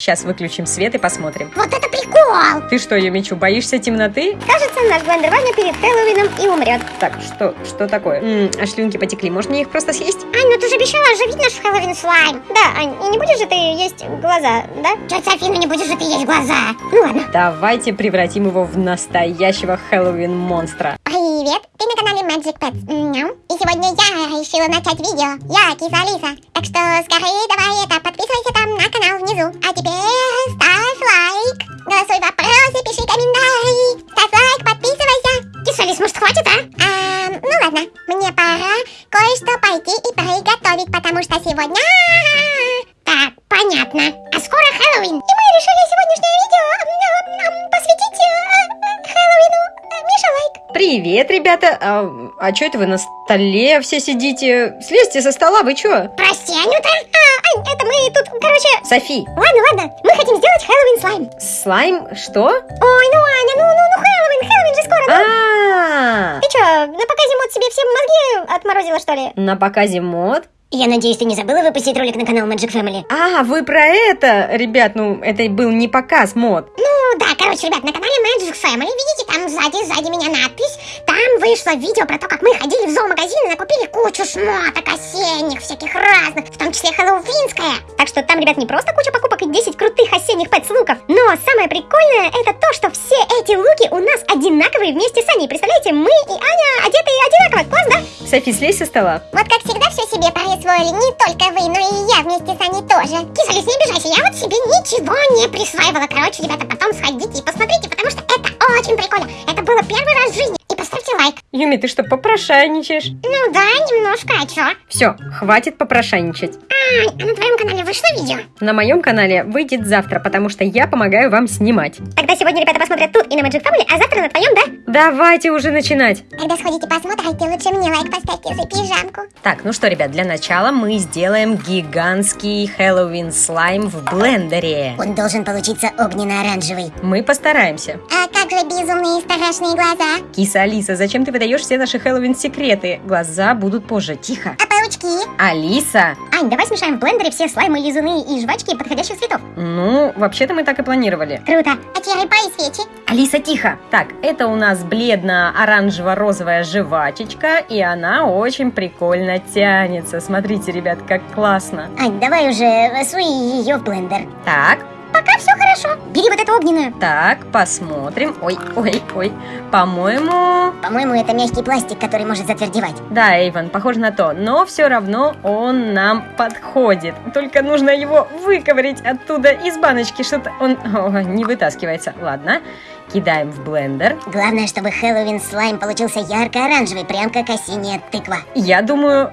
Сейчас выключим свет и посмотрим. Вот это прикол! Ты что, Юмичу, боишься темноты? Кажется, наш блендер возьмет перед Хэллоуином и умрет. Так, что, что такое? М, а слюнки потекли, можно их просто съесть? Ань, ну ты же обещала оживить наш Хэллоуин слайм. Да, Ань, и не будешь же ты есть глаза, да? Тетя Афина, не будешь же ты есть глаза. Ну ладно. Давайте превратим его в настоящего Хэллоуин-монстра. Привет, ты на канале Magic Pets. Мяу. И сегодня я решила начать видео. Я, киса Алиса. Так что скорее давай это, подписывайся там на канал внизу. А теперь ставь лайк. Голосуй вопросы, пиши комментарии. Ставь лайк, подписывайся. Киса Алис, может хватит, а? а? Ну ладно, мне пора кое-что пойти и приготовить, потому что сегодня... Так, понятно. А скоро Хэллоуин. Привет, ребята! А, а что это вы на столе все сидите? Слезьте со стола, вы чё? Прости, Анюта. А, Ань, это мы тут, короче... Софи, Ладно, ладно, мы хотим сделать Хэллоуин слайм. слайм, что? Ой, ну, Аня, ну, ну, ну, Хэллоуин, Хэллоуин же скоро? А, Ты чё, на показе мод себе все мозги отморозила, что ли? на показе мод? Я надеюсь, ты не забыла выпустить ролик на канал Magic Family? А, вы про это? Ребят, ну, это был не показ мод. Ну, да, короче, ребят, на канале Magic Family, видите, там сзади, сзади меня надпись, там вышло видео про то, как мы ходили в зоомагазин и накупили кучу шмоток осенних, всяких разных, в том числе хэллоуинская. Так что там, ребят, не просто куча покупок и 10 крутых осенних пэтс-луков, но самое прикольное это то, что все эти луки у нас одинаковые вместе с Аней. Представляете, мы и Аня одеты одинаково, класс, да? Софи, слезь со стола. Вот как всегда все себе присвоили, не только вы, но и я вместе с Аней тоже. Кисалис, не обижайся, я вот себе ничего не присваивала. Короче, ребята, потом сходите и посмотрите, потому что это очень прикольно. Это было первый раз в жизни. Поставьте лайк. Юми, ты что, попрошайничаешь? Ну да, немножко, а чё? Все, хватит попрошайничать. Ань, а на твоем канале вышло видео? На моем канале выйдет завтра, потому что я помогаю вам снимать. Тогда сегодня ребята посмотрят тут и на Magic Family, а завтра на твоем, да? Давайте уже начинать. Когда сходите посмотрите, лучше мне лайк поставьте за пижамку. Так, ну что, ребят, для начала мы сделаем гигантский Хэллоуин слайм в блендере. Он должен получиться огненно-оранжевый. Мы постараемся. А как же безумные страшные глаза? Киса Алиса, зачем ты выдаешь все наши Хэллоуин секреты? Глаза будут позже. Тихо. А паучки? Алиса! Ань, давай смешаем в блендере все слаймы, лизуны и жвачки подходящих цветов. Ну, вообще-то мы так и планировали. Круто. А черепа и свечи? Алиса, тихо! Так, это у нас бледно-оранжево-розовая жвачечка, и она очень прикольно тянется. Смотрите, ребят, как классно. Ань, давай уже суй ее в блендер. Так, Пока все хорошо. Бери вот эту огненную. так, посмотрим. Ой, ой, ой. По-моему... По-моему, это мягкий пластик, который может затвердевать. Да, Эйвен, похоже на то. Но все равно он нам подходит. Только нужно его выковырять оттуда из баночки. Что-то он о, не вытаскивается. Ладно, кидаем в блендер. Главное, чтобы Хэллоуин слайм получился ярко-оранжевый, прям как осенняя тыква. Я думаю...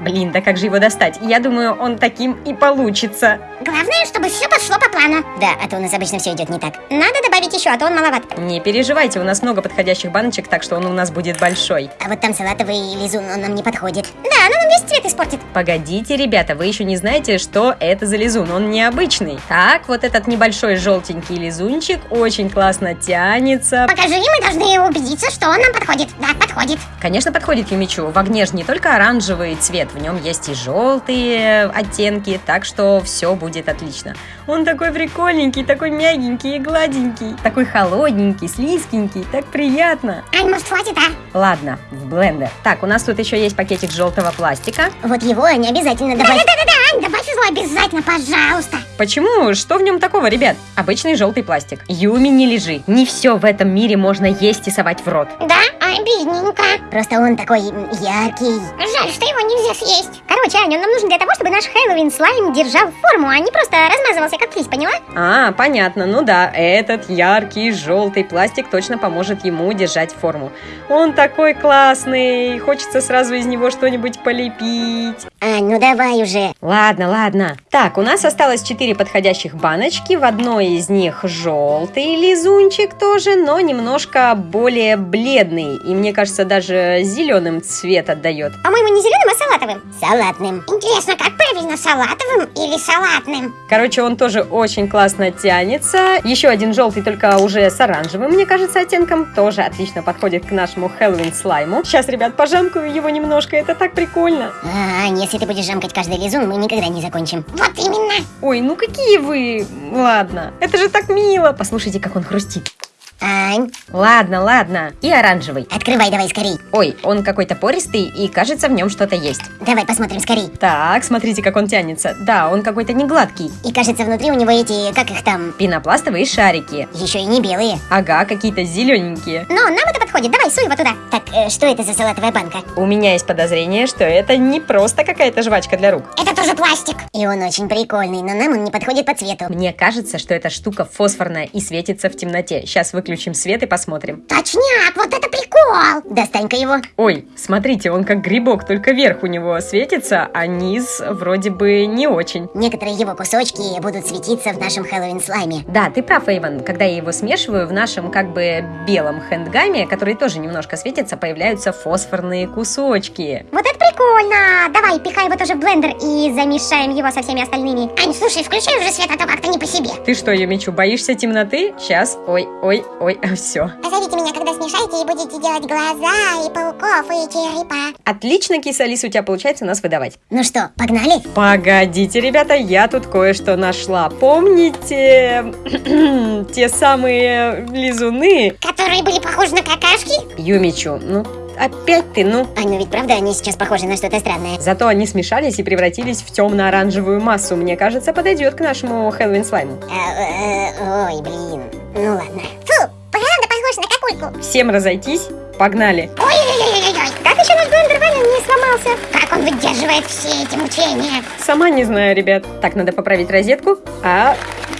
Блин, да как же его достать? Я думаю, он таким и получится. Главное, чтобы все пошло по плану. Да, а то у нас обычно все идет не так. Надо добавить еще, а то он маловат. Не переживайте, у нас много подходящих баночек, так что он у нас будет большой. А вот там салатовый лизун, он нам не подходит. Да, оно нам весь цвет испортит. Погодите, ребята, вы еще не знаете, что это за лизун, он необычный. Так, вот этот небольшой желтенький лизунчик очень классно тянется. Покажи, мы должны убедиться, что он нам подходит. Да, подходит. Конечно, подходит Юмичу. В огне же не только оранжевый цвет, в нем есть и желтые оттенки, так что все будет отлично. Он такой прикольненький, такой мягенький и гладенький, такой холодненький, слизкенький, так приятно. Ань, может, хватит, а? Ладно, в блендер. Так, у нас тут еще есть пакетик желтого пластика. Вот его не обязательно добавить. Да-да-да, Ань, добавь его обязательно, пожалуйста. Почему? Что в нем такого, ребят? Обычный желтый пластик. Юми, не лежи. Не все в этом мире можно есть и совать в рот. Да, обидненько. Просто он такой яркий. Жаль, что его нельзя съесть. Короче, Аня, он нам нужен для того, чтобы наш Хэллоуин слайм держал форму, а не просто размазывался как слизь, поняла? А, понятно. Ну да, этот яркий желтый пластик точно поможет ему держать форму. Он такой классный. Хочется сразу из него что-нибудь полепить. Ань, ну давай уже. Ладно, ладно. Так, у нас осталось 4 подходящих баночки. В одной из них желтый лизунчик тоже, но немножко более бледный. и мне кажется, даже зеленым цвет отдает. По-моему, не зеленым, а салатовым. Салатным. Интересно, как правильно, салатовым или салатным? Короче, он тоже очень классно тянется. Еще один желтый, только уже с оранжевым, мне кажется, оттенком. Тоже отлично подходит к нашему Хэллоуин слайму. Сейчас, ребят, пожамкаю его немножко, это так прикольно. А, если ты будешь жамкать каждый лизун, мы никогда не закончим. Вот именно. Ой, ну какие вы... Ладно, это же так мило. Послушайте, как он хрустит. Ань, Ладно, ладно. И оранжевый. открывай давай скорей. Ой, он какой-то пористый, и кажется, в нем что-то есть. Давай посмотрим скорей. Так, смотрите, как он тянется. Да, он какой-то не гладкий. И кажется, внутри у него эти, как их там, Пенопластовые шарики. еще и не белые. Ага, какие-то зелененькие. Но нам это подходит, давай, суй его туда. Так, э, что это за салатовая банка? У меня есть подозрение, что это не просто какая-то жвачка для рук. Это тоже пластик. И он очень прикольный, но нам он не подходит по цвету. Мне кажется, что эта штука фосфорная и светится в темноте. Сейчас выключим свет и посмотрим. Точняк, вот это прикол. Достань-ка его. Ой, смотрите, он как грибок, только верх у него светится, а низ вроде бы не очень. Некоторые его кусочки будут светиться в нашем Хэллоуин слайме. Да, ты прав, Эйвен. Когда я его смешиваю, в нашем как бы белом хэндгаме, который тоже немножко светится, появляются фосфорные кусочки. Вот это прикольно! Давай, пихай его тоже в блендер и замешаем его со всеми остальными. Ань, слушай, включай уже свет, а то как-то не по себе. Ты что, Юмичу, боишься темноты? Сейчас. Ой, ой, ой, все. Позовите меня, когда смешаете и будете делать глаза и пауков и черепа. Отлично, киса Алиса, у тебя получается нас выдавать. Ну что, погнали? Погодите, ребята, я тут кое-что нашла. Помните те самые лизуны? Которые были похожи на какашки? Юмичу, ну опять ты, ну. Ань, ну ведь правда они сейчас похожи на что-то странное. Зато они смешались и превратились в темно-оранжевую массу. Мне кажется, подойдет к нашему Хэллоуин слайму. Э, э, ой, блин. Ну ладно. Фу, правда похож на какульку. Всем разойтись, погнали. Ой-ой-ой-ой-ой. Как еще наш блендер Ваня не сломался? Как он выдерживает все эти мучения? Сама не знаю, ребят. Так, надо поправить розетку. А,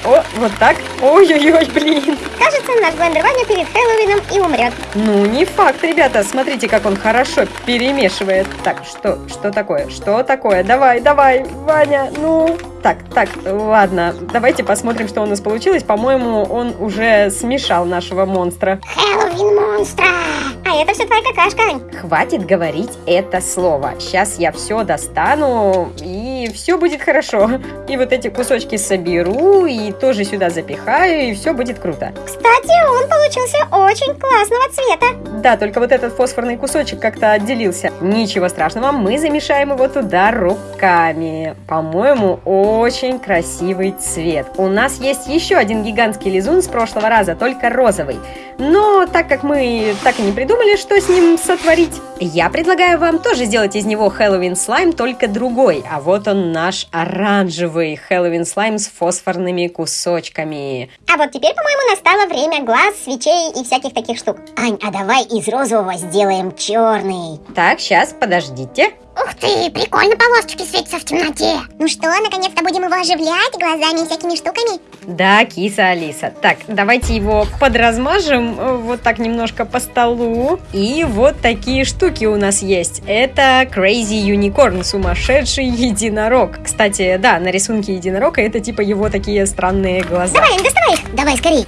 о, вот так. Ой-ой-ой, блин. Кажется, наш блендер Ваня перед Хэллоуином и умрет. Ну, не факт, ребята. Смотрите, как он хорошо перемешивает. Так, что, что такое? Что такое? Давай, давай, Ваня, ну... Так, так, ладно, давайте посмотрим, что у нас получилось. По-моему, он уже смешал нашего монстра. Хэллоуин монстра! А это все твоя какашка. Хватит говорить это слово. Сейчас я все достану, и все будет хорошо. И вот эти кусочки соберу, и тоже сюда запихаю, и все будет круто. Кстати, он получился очень классного цвета. Да, только вот этот фосфорный кусочек как-то отделился. Ничего страшного, мы замешаем его туда руками. По-моему, очень красивый цвет. У нас есть еще один гигантский лизун с прошлого раза, только розовый. Но так как мы так и не придумали, что с ним сотворить, я предлагаю вам тоже сделать из него Хэллоуин слайм, только другой. А вот он наш оранжевый Хэллоуин слайм с фосфорными кусочками. А вот теперь, по-моему, настало время глаз, свечей и всяких таких штук. Ань, а давай из розового сделаем черный. Так, сейчас, подождите. Ух ты, прикольно полосочки светятся в темноте. Ну что, наконец-то будем его оживлять глазами и всякими штуками? Да, киса Алиса. Так, давайте его подразмажем э, вот так немножко по столу. И вот такие штуки у нас есть. Это Crazy Unicorn, сумасшедший единорог. Кстати, да, на рисунке единорога это типа его такие странные глаза. Давай, Ань, доставай их. Давай, скорей.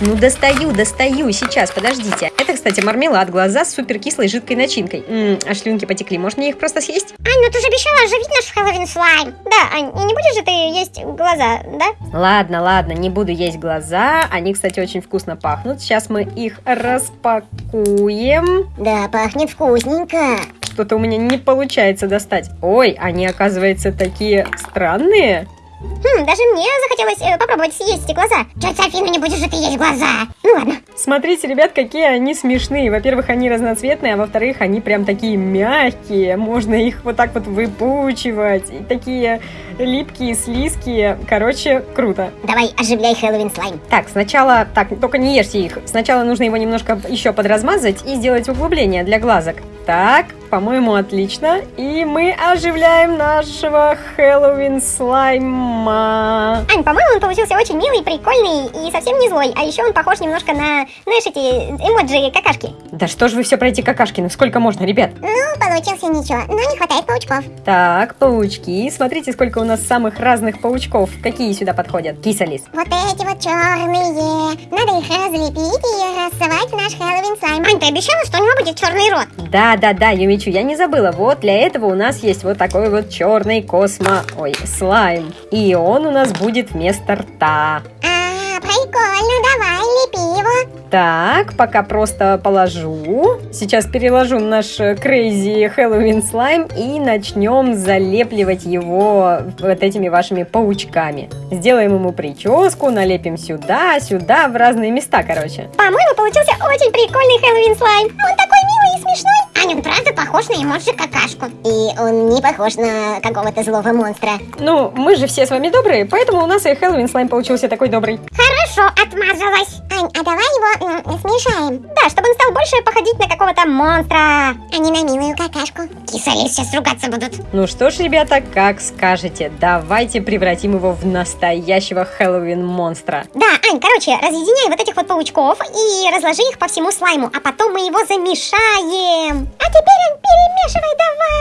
Ну, достаю, достаю. Сейчас, подождите. Это, кстати, мармелад, глаза с супер кислой жидкой начинкой. М, а слюнки потекли. Может мне их просто съесть? Ань, ну ты же обещала оживить наш Хэллоуин слайм. Да, Ань, и не будешь же ты есть глаза, да? Ладно, ладно, не буду есть глаза. Они, кстати, очень вкусно пахнут. Сейчас мы их распакуем. Да, пахнет вкусненько. Что-то у меня не получается достать. Ой, они, оказывается, такие странные. Хм, даже мне захотелось э, попробовать съесть эти глаза. Тетя Афина, не будешь же ты есть глаза. Ну ладно. Смотрите, ребят, какие они смешные. Во-первых, они разноцветные, а во-вторых, они прям такие мягкие. Можно их вот так вот выпучивать. И такие липкие, слизкие. Короче, круто. Давай, оживляй Хэллоуин слайм. Так, сначала... Так, только не ешьте их. Сначала нужно его немножко еще подразмазать и сделать углубление для глазок. Так, По-моему, отлично. И мы оживляем нашего Хэллоуин слайма. Ань, по-моему, он получился очень милый, прикольный и совсем не злой. А еще он похож немножко на, знаешь, эти эмоджи какашки. Да что ж вы все про эти какашки? Ну сколько можно, ребят? Ну, получился ничего, но не хватает паучков. Так, паучки. Смотрите, сколько у нас самых разных паучков. Какие сюда подходят? Кисалис. Вот эти вот черные. Надо их разлепить и рассовать в наш Хэллоуин слайм. Ань, ты обещала, что у него будет черный рот? Да, да, да, Юмичу, я не забыла. Вот для этого у нас есть вот такой вот черный космо... Ой, слайм. И он у нас будет вместо рта. А, прикольно, давай, лепи его. Так, пока просто положу. Сейчас переложу наш crazy Хэллоуин слайм и начнем залепливать его вот этими вашими паучками. Сделаем ему прическу, налепим сюда, сюда, в разные места, короче. По-моему, получился очень прикольный Хэллоуин слайм. Он такой милый и смешной. Он правда похож на эмоджи какашку. И он не похож на какого-то злого монстра. Ну, мы же все с вами добрые, поэтому у нас и Хэллоуин слайм получился такой добрый. Хорошо, отмазалась. Ань, а давай его м, смешаем, Да, чтобы он стал больше походить на какого-то монстра. а не на милую какашку. Кисали сейчас ругаться будут. Ну что ж, ребята, как скажете, давайте превратим его в настоящего Хэллоуин монстра. Да, Ань, короче, разъединяй вот этих вот паучков и разложи их по всему слайму, а потом мы его замешаем. А теперь, Ань, перемешивай давай.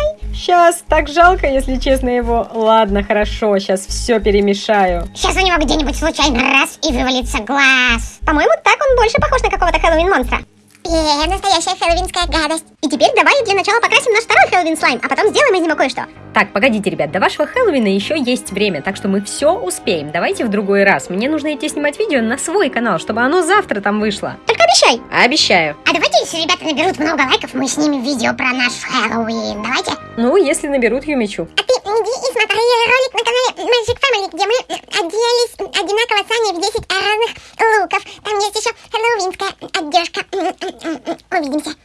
Сейчас так жалко, если честно его. Ладно, хорошо, сейчас все перемешаю. Сейчас у него где-нибудь случайно раз и вывалится глаз. По-моему, так он больше похож на какого-то Хэллоуин монстра. Е, настоящая хэллоуинская гадость. И теперь давай для начала покрасим наш второй Хэллоуин слайм, а потом сделаем из него кое-что. Так, погодите, ребят, до вашего Хэллоуина еще есть время, так что мы все успеем. Давайте в другой раз. Мне нужно идти снимать видео на свой канал, чтобы оно завтра там вышло. Только Обещай. Обещаю. А давайте, если ребята наберут много лайков, мы снимем видео про наш Хэллоуин. Давайте. Ну, если наберут Юмичу. А ты иди и смотри ролик на канале Magic Family, где мы оделись одинаково с Аней в 10 разных луков. Там есть еще хэллоуинская одежка. Увидимся.